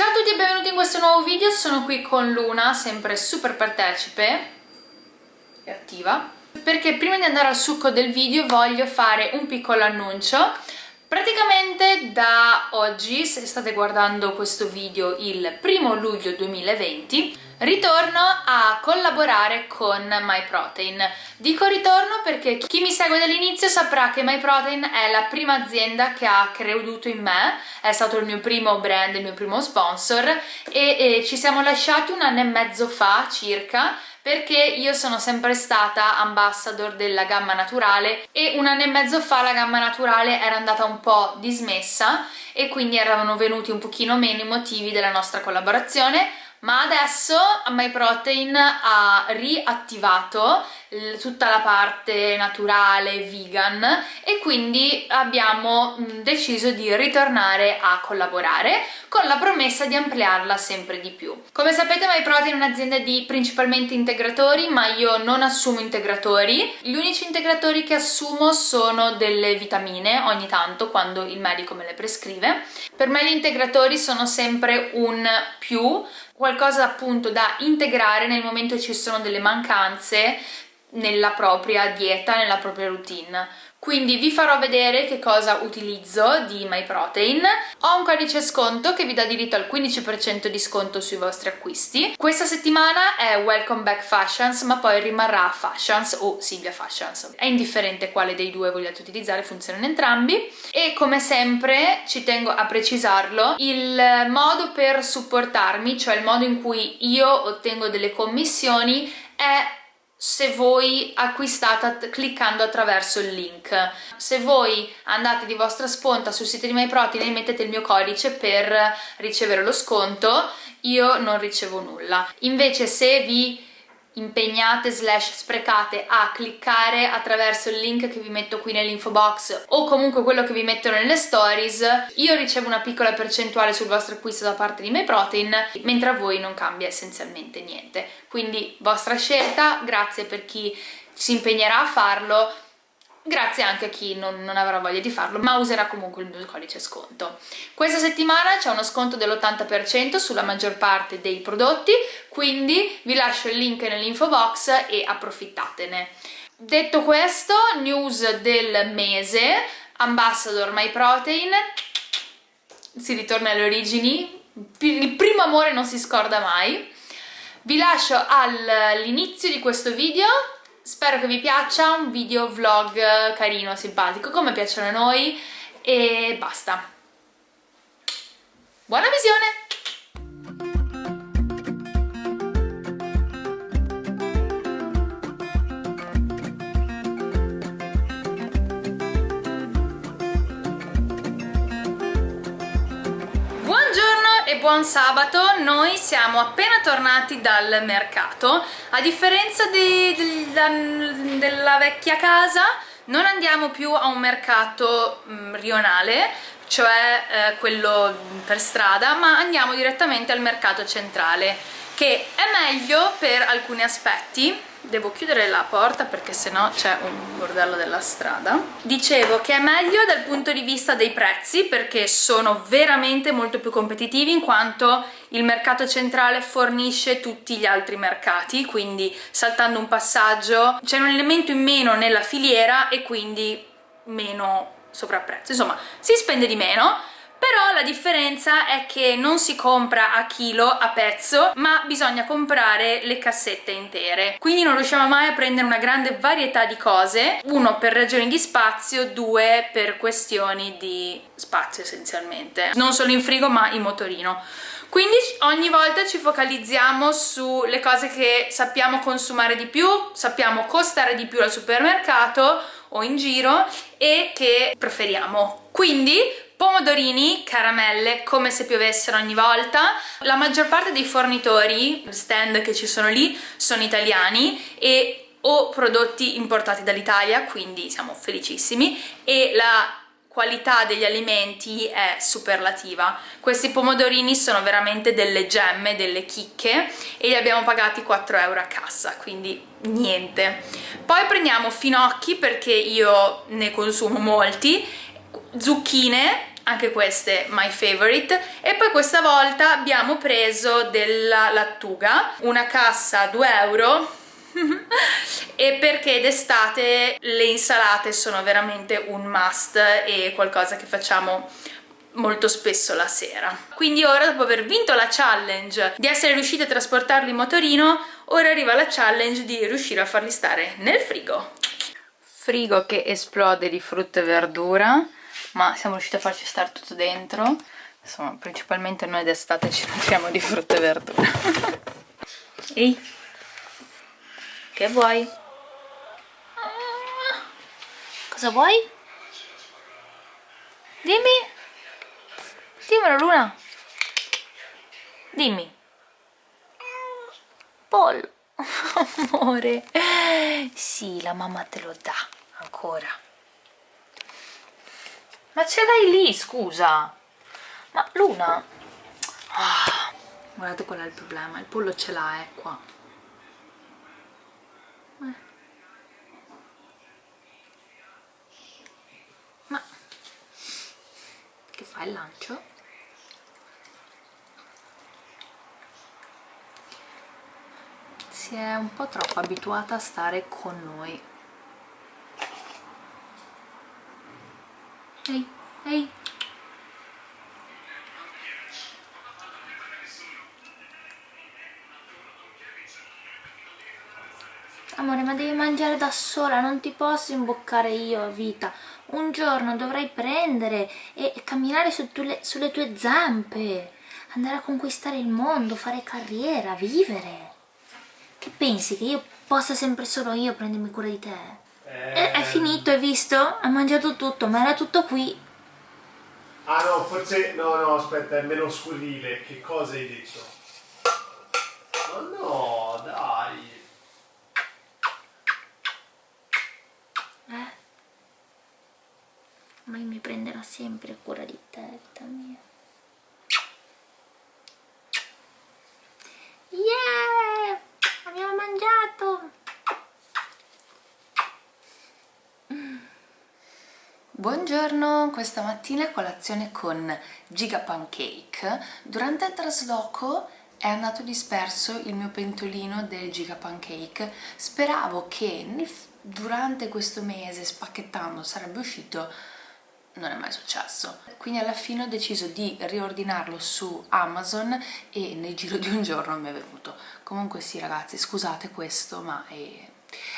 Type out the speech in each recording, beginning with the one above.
Ciao a tutti e benvenuti in questo nuovo video, sono qui con Luna, sempre super partecipe e attiva. Perché prima di andare al succo del video voglio fare un piccolo annuncio. Praticamente da oggi, se state guardando questo video il primo luglio 2020, ritorno a collaborare con MyProtein. Dico ritorno perché chi mi segue dall'inizio saprà che MyProtein è la prima azienda che ha creduto in me, è stato il mio primo brand, il mio primo sponsor e, e ci siamo lasciati un anno e mezzo fa circa perché io sono sempre stata ambassador della gamma naturale e un anno e mezzo fa la gamma naturale era andata un po' dismessa e quindi erano venuti un pochino meno i motivi della nostra collaborazione ma adesso MyProtein ha riattivato tutta la parte naturale, vegan e quindi abbiamo deciso di ritornare a collaborare con la promessa di ampliarla sempre di più. Come sapete MyProtein è un'azienda di principalmente integratori ma io non assumo integratori, gli unici integratori che assumo sono delle vitamine ogni tanto quando il medico me le prescrive. Per me gli integratori sono sempre un più qualcosa appunto da integrare nel momento che ci sono delle mancanze nella propria dieta, nella propria routine. Quindi vi farò vedere che cosa utilizzo di MyProtein. Ho un codice sconto che vi dà diritto al 15% di sconto sui vostri acquisti. Questa settimana è Welcome Back Fashions, ma poi rimarrà Fashions o Silvia Fashions. È indifferente quale dei due vogliate utilizzare, funzionano entrambi. E come sempre, ci tengo a precisarlo, il modo per supportarmi, cioè il modo in cui io ottengo delle commissioni, è se voi acquistate cliccando attraverso il link. Se voi andate di vostra sponta sul sito di MyProtein e mettete il mio codice per ricevere lo sconto, io non ricevo nulla. Invece se vi impegnate slash sprecate a cliccare attraverso il link che vi metto qui nell'info box o comunque quello che vi metto nelle stories. Io ricevo una piccola percentuale sul vostro acquisto da parte di MyProtein mentre a voi non cambia essenzialmente niente. Quindi vostra scelta grazie per chi si impegnerà a farlo grazie anche a chi non, non, avrà voglia di farlo ma userà comunque il mio codice sconto. Questa settimana c'è uno sconto dell'80% sulla maggior parte dei prodotti quindi vi lascio il link nell'info box e approfittatene. Detto questo news del mese Ambassador My Protein si ritorna alle origini il primo amore non si scorda mai. Vi lascio all'inizio di questo video spero che vi piaccia, un video vlog carino, simpatico, come piacciono a noi e basta. Buona visione! buon sabato, noi siamo appena tornati dal mercato, a differenza di, di, della vecchia casa non andiamo più a un mercato mh, mm, rionale, cioè eh, quello per strada, ma andiamo direttamente al mercato centrale, che è meglio per alcuni aspetti, devo chiudere la porta perché sennò c'è un bordello della strada. Dicevo che è meglio dal punto di vista dei prezzi perché sono veramente molto più competitivi in quanto il mercato centrale fornisce tutti gli altri mercati quindi saltando un passaggio c'è un elemento in meno nella filiera e quindi meno sovrapprezzo. Insomma si spende di meno però la differenza è che non si compra a chilo, a pezzo, ma bisogna comprare le cassette intere. Quindi non riusciamo mai a prendere una grande varietà di cose, uno per ragioni di spazio, due per questioni di spazio essenzialmente. Non solo in frigo ma in motorino. Quindi ogni volta ci focalizziamo sulle cose che sappiamo consumare di più, sappiamo costare di più al supermercato o in giro e che preferiamo. Quindi pomodorini, caramelle, come se piovessero ogni volta. La maggior parte dei fornitori, stand che ci sono lì, sono italiani e o prodotti importati dall'Italia, quindi siamo felicissimi, e la qualità degli alimenti è superlativa. Questi pomodorini sono veramente delle gemme, delle chicche e li abbiamo pagati 4 euro a cassa, quindi niente. Poi prendiamo finocchi perché io ne consumo molti zucchine anche queste my favorite. E poi questa volta abbiamo preso della lattuga una cassa 2 euro. E perché d'estate le insalate sono veramente un must e qualcosa che facciamo molto spesso la sera. Quindi ora dopo aver vinto la challenge di essere riusciti a trasportarli in motorino ora arriva la challenge di riuscire a farli stare nel frigo. Frigo che esplode di frutta e verdura ma siamo riusciti a farci stare tutto dentro. Insomma principalmente noi d'estate ci nutriamo di frutta e verdura. Ehi. Che vuoi? cosa vuoi? dimmi. Dimmelo Luna. Dimmi. Pollo amore. Sì la mamma te lo dà ancora ma ce l'hai lì, scusa. Ma Luna... Ah, guardate qual è il problema, il pollo ce l'ha, è qua. Eh. Ma... Che fa il lancio? Si è un po' troppo abituata a stare con noi Ehi, ehi. Amore, ma devi mangiare da sola, non ti posso imboccare io a vita. Un giorno dovrai prendere e camminare su tu sulle tue zampe, andare a conquistare il mondo, fare carriera, vivere. Che pensi, che io possa sempre solo io prendermi cura di te? Eh, è finito, hai visto? Ha mangiato tutto, ma era tutto qui. Ah no, forse... No, no, aspetta, è meno scurrile. Che cosa hai detto? Ma no, dai. Eh? Ma mi prenderà sempre cura di te, vita mia. Yeah! Abbiamo mangiato! Buongiorno, questa mattina colazione con Giga Pancake. Durante il trasloco è andato disperso il mio pentolino del Giga Pancake. Speravo che durante questo mese spacchettando sarebbe uscito non è mai successo quindi alla fine ho deciso di riordinarlo su Amazon e nel giro di un giorno mi è venuto comunque sì ragazzi scusate questo ma è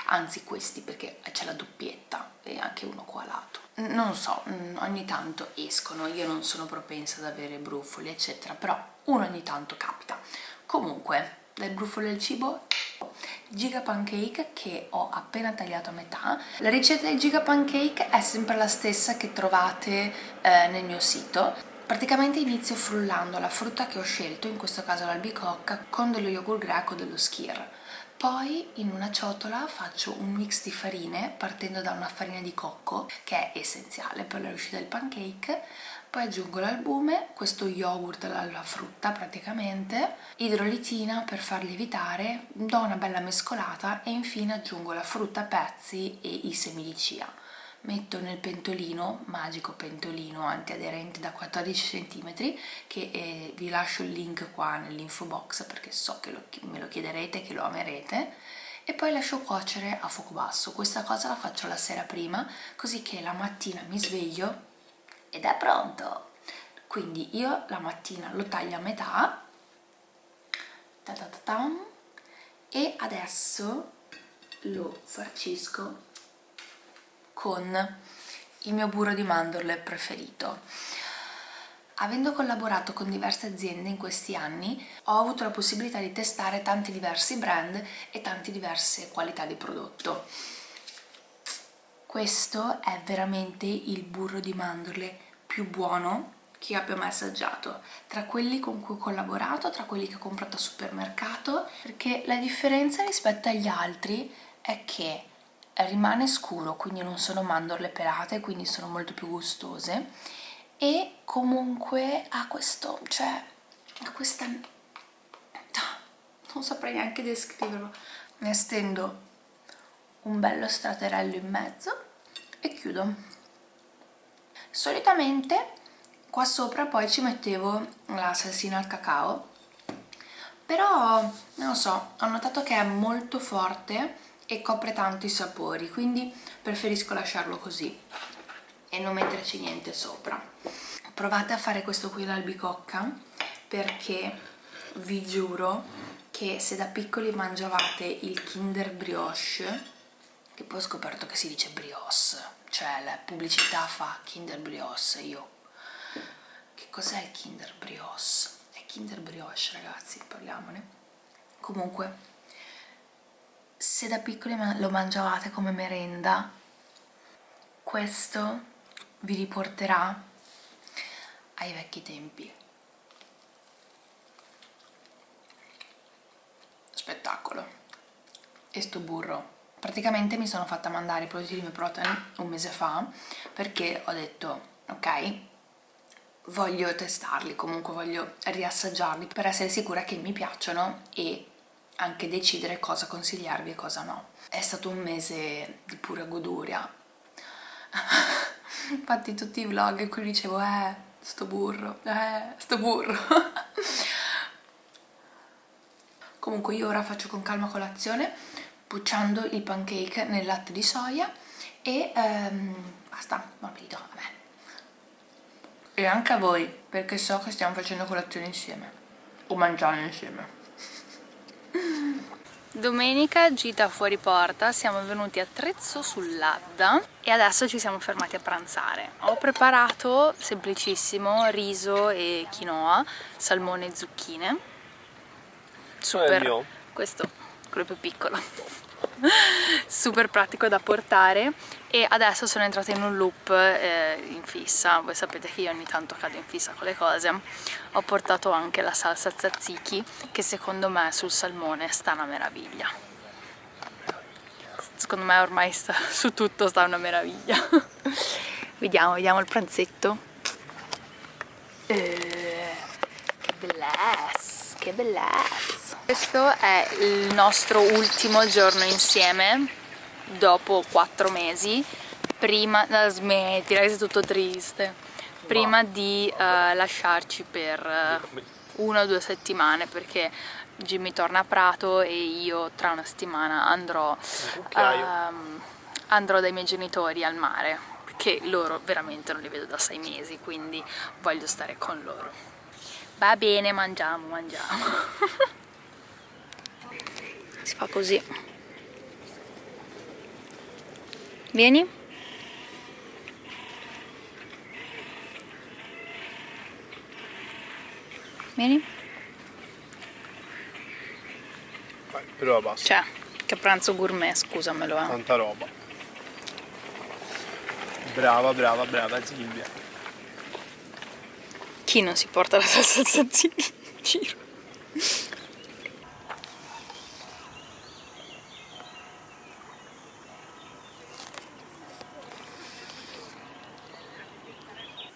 anzi questi perché c'è la doppietta e anche uno qua a lato. Non so, mm, ogni tanto escono, io non sono propensa ad avere brufoli eccetera, però uno ogni tanto capita. Comunque, del brufolo del cibo giga pancake che ho appena tagliato a metà. La ricetta del giga pancake è sempre la stessa che trovate eh, nel mio sito. Praticamente inizio frullando la frutta che ho scelto in questo caso l'albicocca con dello yogurt greco dello skir poi in una ciotola faccio un mix di farine partendo da una farina di cocco che è essenziale per la riuscita del pancake. Poi aggiungo l'albume, questo yogurt alla frutta praticamente, idrolitina per far lievitare, do una bella mescolata e infine aggiungo la frutta a pezzi e i semi di chia metto nel pentolino, magico pentolino antiaderente da 14 cm che eh, vi lascio il link qua nell'info box perché so che lo, me lo chiederete, che lo amerete. E poi lascio cuocere a fuoco basso. Questa cosa la faccio la sera prima così che la mattina mi sveglio ed è pronto. Quindi io la mattina lo taglio a metà ta ta ta e adesso lo farcisco con il mio burro di mandorle preferito. Avendo collaborato con diverse aziende in questi anni ho avuto la possibilità di testare tanti diversi brand e tante diverse qualità di prodotto. Questo è veramente il burro di mandorle più buono che io abbia mai assaggiato tra quelli con cui ho collaborato, tra quelli che ho comprato al supermercato perché la differenza rispetto agli altri è che rimane scuro quindi non sono mandorle pelate quindi sono molto più gustose. E comunque ha questo cioè ha questa non saprei neanche descriverlo. Ne stendo un bello straterello in mezzo e chiudo. Solitamente qua sopra poi ci mettevo la salsina al cacao però non lo so ho notato che è molto forte e copre tanto i sapori quindi preferisco lasciarlo così e non metterci niente sopra. Provate a fare questo qui l'albicocca perché vi giuro che se da piccoli mangiavate il Kinder Brioche che poi ho scoperto che si dice brioche cioè la pubblicità fa Kinder Brioche io. Che cos'è il Kinder Brioche? è Kinder Brioche ragazzi parliamone. Comunque se da piccoli lo mangiavate come merenda. Questo vi riporterà ai vecchi tempi. Spettacolo. E sto burro. Praticamente mi sono fatta mandare i prodotti di Meprotein un mese fa perché ho detto ok voglio testarli comunque voglio riassaggiarli per essere sicura che mi piacciono e anche decidere cosa consigliarvi e cosa no. È stato un mese di pura goduria. Infatti tutti i vlog in cui dicevo eh sto burro eh sto burro. Comunque io ora faccio con calma colazione bucciando il pancake nel latte di soia e ehm, basta, appetito a me. E anche a voi. Perché so che stiamo facendo colazione insieme. O mangiando insieme Domenica gita fuori porta, siamo venuti a Trezzo sull'Adda e adesso ci siamo fermati a pranzare. Ho preparato semplicissimo riso e quinoa, salmone e zucchine. Super. questo quello più piccolo super pratico da portare. E adesso sono entrata in un loop eh, in fissa. Voi sapete che io ogni tanto cado in fissa con le cose. Ho portato anche la salsa tzatziki che secondo me sul salmone sta una meraviglia. Secondo me ormai sta, su tutto sta una meraviglia. Vediamo, vediamo il pranzetto. Eh, che bellezza che bellezza. Questo è il nostro ultimo giorno insieme dopo quattro mesi prima, no, smetti, sei tutto triste prima di uh, lasciarci per uh, una o due settimane perché Jimmy torna a Prato e io tra una settimana andrò, uh, andrò dai miei genitori al mare perché loro veramente non li vedo da sei mesi quindi voglio stare con loro va bene mangiamo mangiamo. Si fa così. Vieni. Vieni. Vai, però basta. Cioè che pranzo gourmet scusamelo eh. tanta roba. Brava brava brava Silvia chi non si porta la salsa tzatziki in giro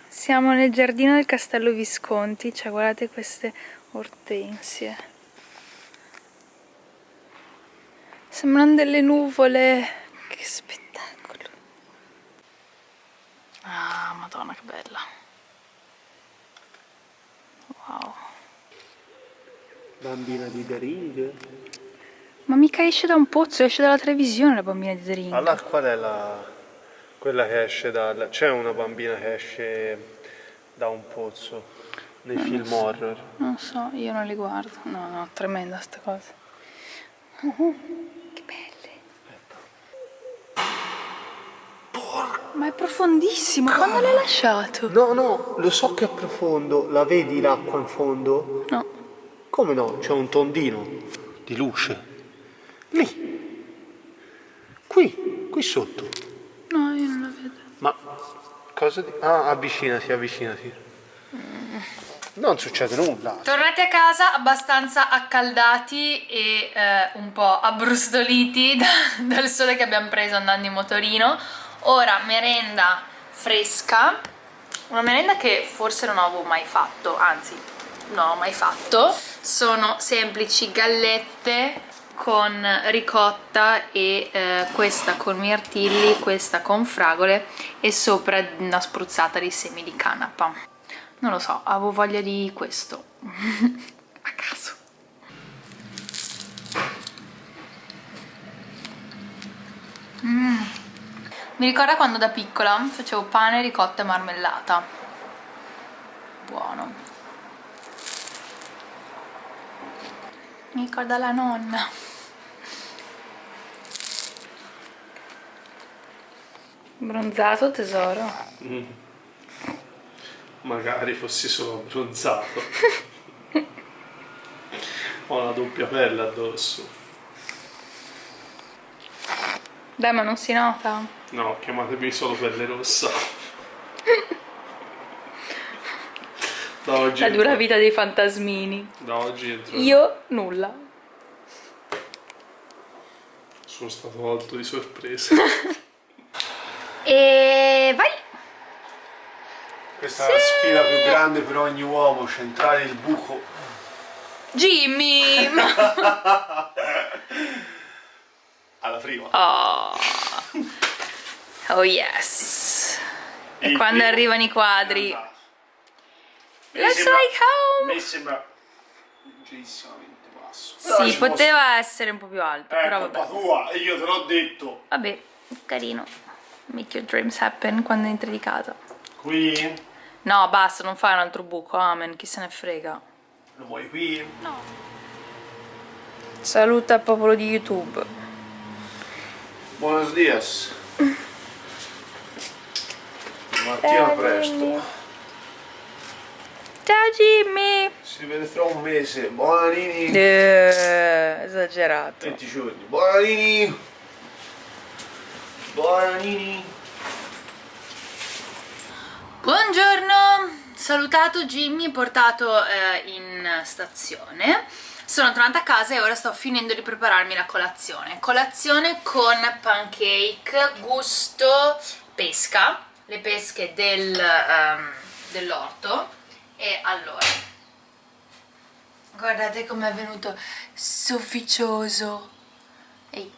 Siamo nel giardino del Castello Visconti, cioè guardate queste ortensie. Sembrano delle nuvole, che spettacolo. Ah, madonna che bella. Bambina di The Ring? Ma mica esce da un pozzo, esce dalla televisione la bambina di The Ring. Allora qual è la... quella che esce dal... c'è una bambina che esce da un pozzo nei non film so. horror. Non so, io non li guardo. No, no, tremenda sta cosa. Uh -huh. Che belle. Porca. Ma è profondissimo, quando l'hai lasciato? No, no, lo so che è profondo. La vedi l'acqua in fondo? No. Come no? C'è un tondino di luce. Lì. Qui, qui sotto. No, io non la vedo. Ma Cosa di... Ah, avvicinati, avvicinati. Non succede nulla. Tornati a casa abbastanza accaldati e eh, un po' abbrustoliti da, dal sole che abbiamo preso andando in motorino. Ora merenda fresca, una merenda che forse non avevo mai fatto, anzi non ho mai fatto. Sono semplici gallette con ricotta e eh, questa con mirtilli, questa con fragole e sopra una spruzzata di semi di canapa. Non lo so, avevo voglia di questo. A caso. Mm. mi ricorda quando da piccola facevo pane, ricotta e marmellata buono mi ricorda la nonna. Bronzato tesoro. Mm. magari fossi solo bronzato. Ho una doppia pelle addosso. Dai ma non si nota? No chiamatemi solo pelle rossa da oggi la dura vita dei fantasmini. Da oggi entro io nulla. Sono stato molto di sorpresa. E vai. Questa sì. è la sfida più grande per ogni uomo centrare il buco. Jimmy alla prima. Oh, oh yes. E il quando arrivano i quadri let's sembra, like home. mi sembra leggerissimamente basso. Sì poteva posso... essere un po' più alto è però colpa vabbè. tua io te l'ho detto. Vabbè carino. Make your dreams happen quando entri di casa. Qui? no basta non fai un altro buco amen chi se ne frega. Lo vuoi qui? no. Saluta il popolo di youtube. Buenos dias. Mattina presto ciao Jimmy. Si vede tra un mese. Buona Nini. Eh, esagerato. 20 giorni. Buona Nini. Buona Nini. Buongiorno. Salutato Jimmy portato eh, in stazione. Sono tornata a casa e ora sto finendo di prepararmi la colazione. Colazione con pancake gusto pesca le pesche del, um, dell'orto e allora? Guardate com'è venuto sofficioso. Ehi.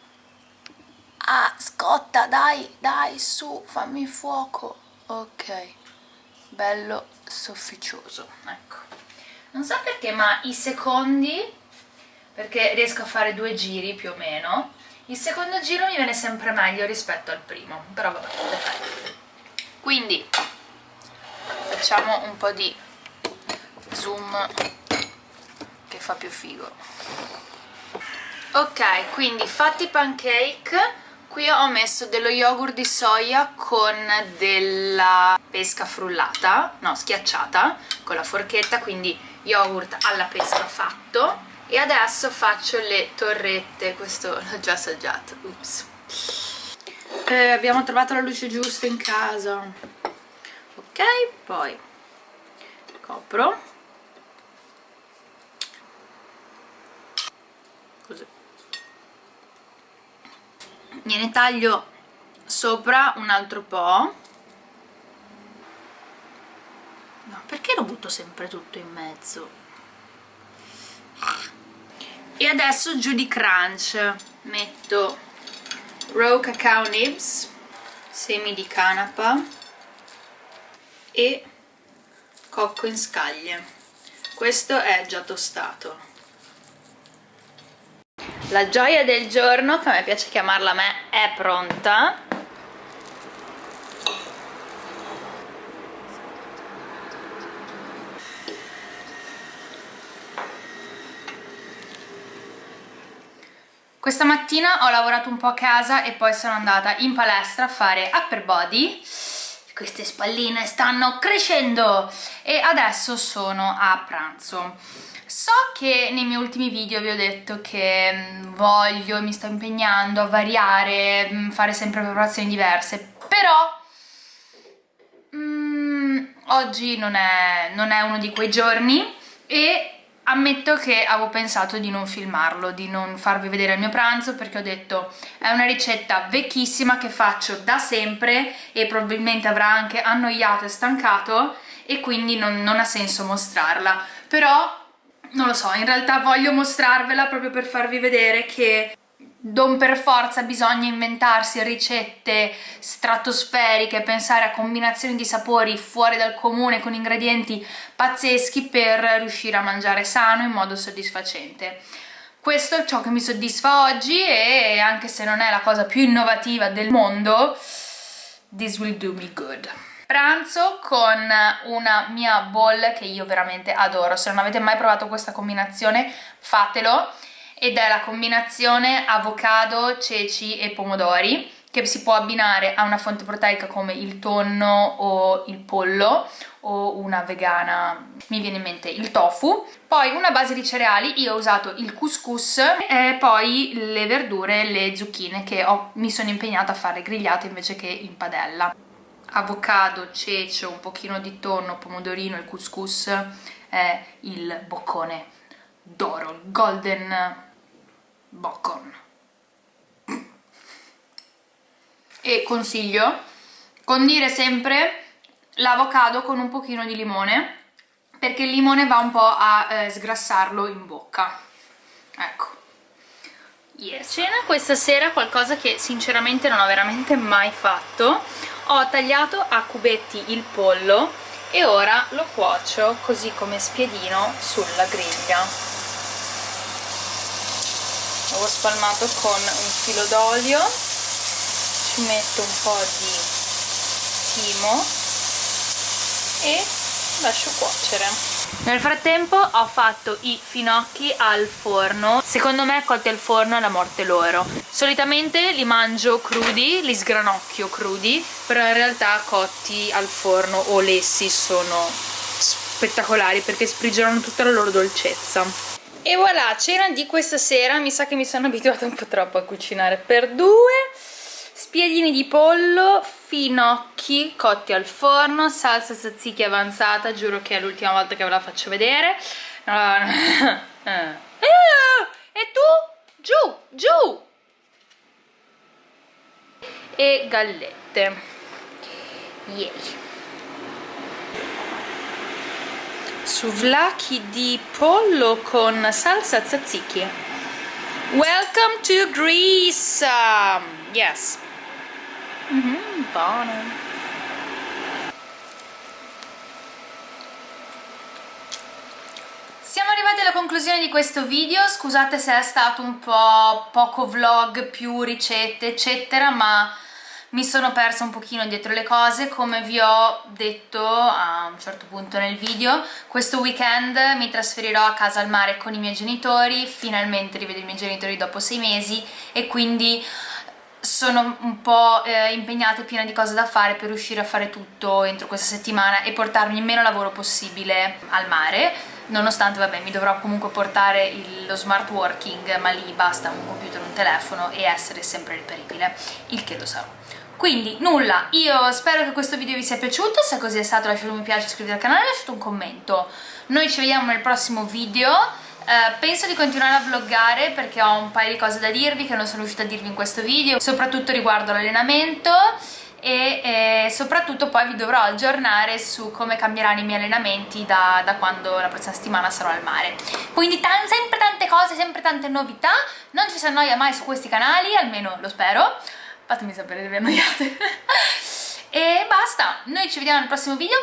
Ah scotta dai dai su fammi fuoco. Ok. Bello sofficioso ecco. Non so perché ma i secondi perché riesco a fare due giri più o meno il secondo giro mi viene sempre meglio rispetto al primo però vabbè quindi facciamo un po' di zoom che fa più figo. Ok quindi fatti i pancake. Qui ho messo dello yogurt di soia con della pesca frullata no schiacciata con la forchetta quindi yogurt alla pesca fatto. E adesso faccio le torrette questo l'ho già assaggiato ups. Eh, abbiamo trovato la luce giusta in casa. Ok poi copro così gliene taglio sopra un altro po' no perché lo butto sempre tutto in mezzo? E adesso giù di crunch metto raw cacao nibs semi di canapa e cocco in scaglie. Questo è già tostato la gioia del giorno che a me piace chiamarla a me è pronta. Questa mattina ho lavorato un po' a casa e poi sono andata in palestra a fare upper body. Queste spalline stanno crescendo e adesso sono a pranzo so che nei miei ultimi video vi ho detto che mm, voglio mi sto impegnando a variare, mm, fare sempre preparazioni diverse però mm, oggi non è, non è uno di quei giorni e ammetto che avevo pensato di non filmarlo, di non farvi vedere il mio pranzo perché ho detto è una ricetta vecchissima che faccio da sempre e probabilmente avrà anche annoiato e stancato e quindi non, non ha senso mostrarla. Però non lo so, in realtà voglio mostrarvela proprio per farvi vedere che non per forza bisogna inventarsi ricette stratosferiche, pensare a combinazioni di sapori fuori dal comune con ingredienti pazzeschi per riuscire a mangiare sano in modo soddisfacente. Questo è ciò che mi soddisfa oggi e anche se non è la cosa più innovativa del mondo, this will do me good. Pranzo con una mia bowl che io veramente adoro, se non avete mai provato questa combinazione fatelo ed è la combinazione avocado, ceci e pomodori che si può abbinare a una fonte proteica come il tonno o il pollo o una vegana, mi viene in mente il tofu. Poi una base di cereali, io ho usato il couscous e poi le verdure, le zucchine che ho, mi sono impegnata a fare grigliate invece che in padella. Avocado, cece, un pochino di tonno, pomodorino, il couscous è il boccone d'oro, il golden bacon e consiglio condire sempre l'avocado con un pochino di limone perché il limone va un po' a eh, sgrassarlo in bocca. Ecco yes. cena questa sera qualcosa che sinceramente non ho veramente mai fatto. Ho tagliato a cubetti il pollo e ora lo cuocio così come spiedino sulla griglia. L'avevo spalmato con un filo d'olio. Ci metto un po' di timo e lascio cuocere nel frattempo ho fatto i finocchi al forno. Secondo me cotti al forno è la morte loro. Solitamente li mangio crudi, li sgranocchio crudi però in realtà cotti al forno o lessi sono spettacolari perché sprigionano tutta la loro dolcezza. E voilà, cena di questa sera, mi sa che mi sono abituata un po' troppo a cucinare per due spiedini di pollo, finocchi cotti al forno, salsa tzatziki avanzata, giuro che è l'ultima volta che ve la faccio vedere. No. e tu? Giù, giù. E gallette. Yay souvlaki di pollo con salsa tzatziki. Welcome to Greece. Um, yes mm -hmm, buono. Siamo arrivati alla conclusione di questo video, scusate se è stato un po' poco vlog, più ricette eccetera, ma mi sono persa un pochino dietro le cose. Come vi ho detto a un certo punto nel video questo weekend mi trasferirò a casa al mare con i miei genitori. Finalmente rivedo i miei genitori dopo sei mesi e quindi sono un po' eh, impegnata e piena di cose da fare per riuscire a fare tutto entro questa settimana e portarmi il meno lavoro possibile al mare. Nonostante vabbè mi dovrò comunque portare il, lo smart working ma lì basta un computer, un telefono e essere sempre reperibile il che lo sarò. Quindi nulla, io spero che questo video vi sia piaciuto, se così è stato lasciate un mi piace, iscrivetevi al canale e lasciate un commento. Noi ci vediamo nel prossimo video, eh, penso di continuare a vloggare perché ho un paio di cose da dirvi che non sono riuscita a dirvi in questo video, soprattutto riguardo l'allenamento e eh, soprattutto poi vi dovrò aggiornare su come cambieranno i miei allenamenti da, da quando la prossima settimana sarò al mare. Quindi sempre tante cose, sempre tante novità non ci si annoia mai su questi canali, almeno lo spero. Fatemi sapere se vi annoiate. E basta, noi ci vediamo nel prossimo video